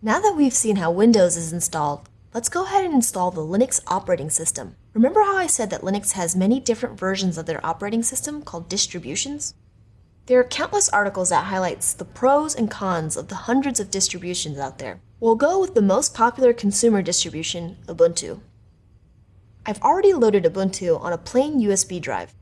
Now that we've seen how Windows is installed, let's go ahead and install the Linux operating system. Remember how I said that Linux has many different versions of their operating system called distributions? There are countless articles that highlights the pros and cons of the hundreds of distributions out there. We'll go with the most popular consumer distribution, Ubuntu. I've already loaded Ubuntu on a plain USB drive.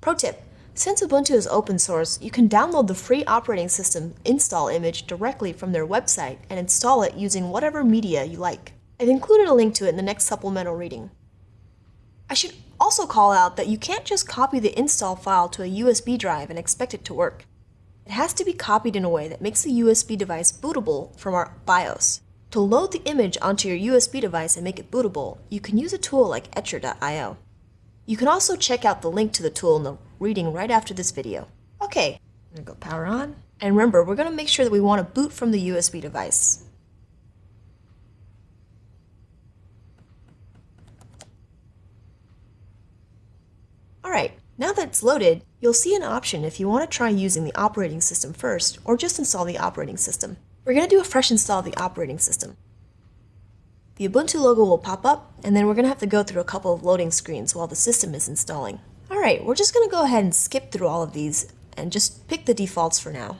Pro tip, since Ubuntu is open source, you can download the free operating system install image directly from their website and install it using whatever media you like. I've included a link to it in the next supplemental reading. I should also call out that you can't just copy the install file to a USB drive and expect it to work. It has to be copied in a way that makes the USB device bootable from our BIOS. To load the image onto your USB device and make it bootable, you can use a tool like Etcher.io. You can also check out the link to the tool in the reading right after this video. Okay, I'm gonna go power on. And remember, we're gonna make sure that we wanna boot from the USB device. Alright, now that it's loaded, you'll see an option if you want to try using the operating system first, or just install the operating system. We're going to do a fresh install of the operating system. The Ubuntu logo will pop up, and then we're going to have to go through a couple of loading screens while the system is installing. Alright, we're just going to go ahead and skip through all of these and just pick the defaults for now.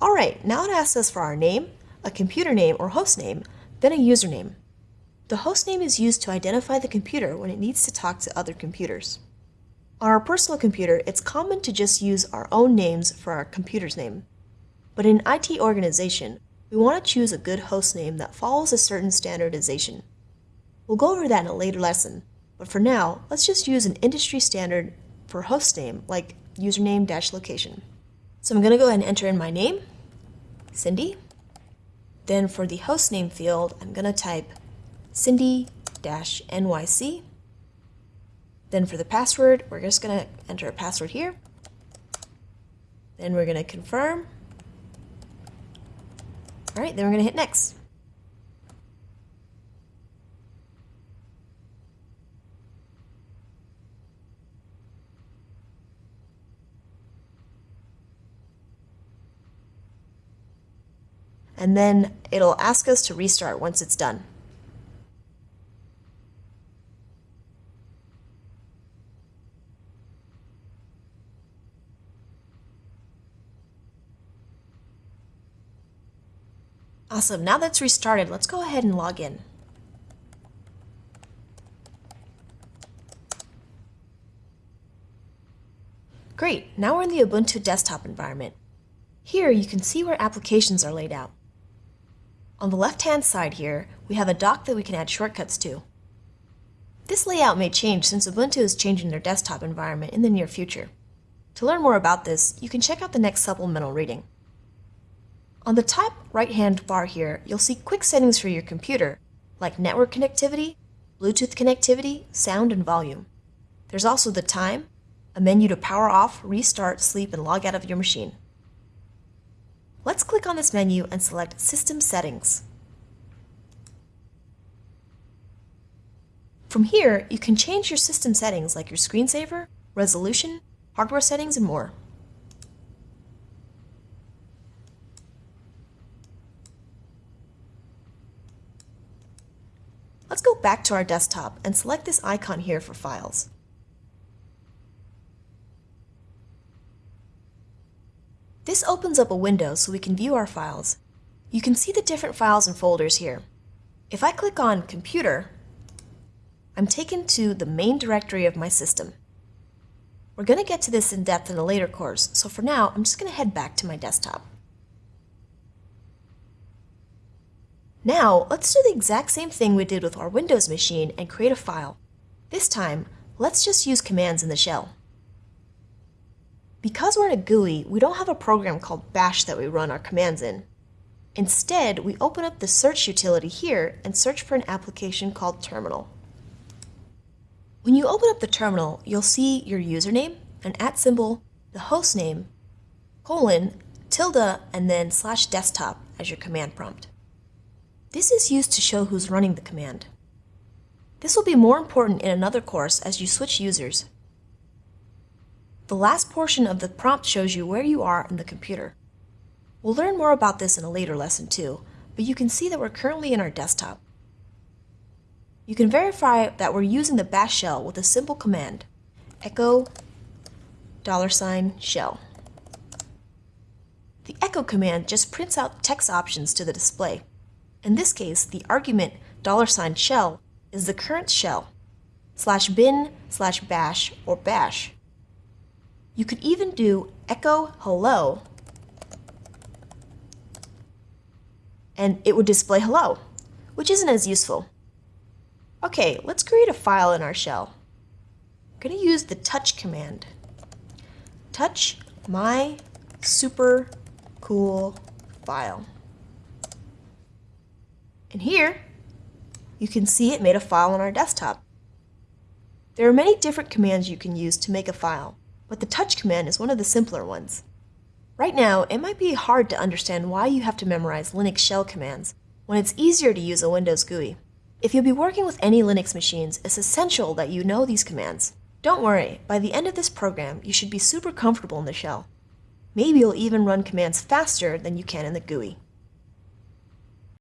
Alright, now it asks us for our name, a computer name or host name, then a username. The host name is used to identify the computer when it needs to talk to other computers. On our personal computer, it's common to just use our own names for our computer's name. But in IT organization, we want to choose a good host name that follows a certain standardization. We'll go over that in a later lesson, but for now, let's just use an industry standard for host name like username-location. So I'm going to go ahead and enter in my name, Cindy. Then for the host name field, I'm going to type Cindy-NYC. Then for the password, we're just going to enter a password here. Then we're going to confirm. All right, then we're going to hit next. and then it'll ask us to restart once it's done. Awesome, now that's restarted, let's go ahead and log in. Great, now we're in the Ubuntu desktop environment. Here you can see where applications are laid out. On the left-hand side here, we have a dock that we can add shortcuts to. This layout may change since Ubuntu is changing their desktop environment in the near future. To learn more about this, you can check out the next supplemental reading. On the top right-hand bar here, you'll see quick settings for your computer, like network connectivity, Bluetooth connectivity, sound, and volume. There's also the time, a menu to power off, restart, sleep, and log out of your machine. Let's click on this menu and select System Settings. From here, you can change your system settings like your screensaver, resolution, hardware settings, and more. Let's go back to our desktop and select this icon here for files. This opens up a window so we can view our files. You can see the different files and folders here. If I click on Computer, I'm taken to the main directory of my system. We're going to get to this in depth in a later course, so for now, I'm just going to head back to my desktop. Now, let's do the exact same thing we did with our Windows machine and create a file. This time, let's just use commands in the shell. Because we're in a GUI, we don't have a program called bash that we run our commands in. Instead, we open up the search utility here and search for an application called terminal. When you open up the terminal, you'll see your username, an at symbol, the host name, colon, tilde, and then slash desktop as your command prompt. This is used to show who's running the command. This will be more important in another course as you switch users. The last portion of the prompt shows you where you are in the computer. We'll learn more about this in a later lesson too, but you can see that we're currently in our desktop. You can verify that we're using the bash shell with a simple command, echo dollar sign shell. The echo command just prints out text options to the display. In this case, the argument dollar sign $shell is the current shell, slash bin slash bash or bash. You could even do echo hello and it would display hello, which isn't as useful. Okay, let's create a file in our shell. I'm going to use the touch command. Touch my super cool file. And here, you can see it made a file on our desktop. There are many different commands you can use to make a file, but the touch command is one of the simpler ones. Right now, it might be hard to understand why you have to memorize Linux shell commands when it's easier to use a Windows GUI. If you'll be working with any Linux machines, it's essential that you know these commands. Don't worry, by the end of this program, you should be super comfortable in the shell. Maybe you'll even run commands faster than you can in the GUI.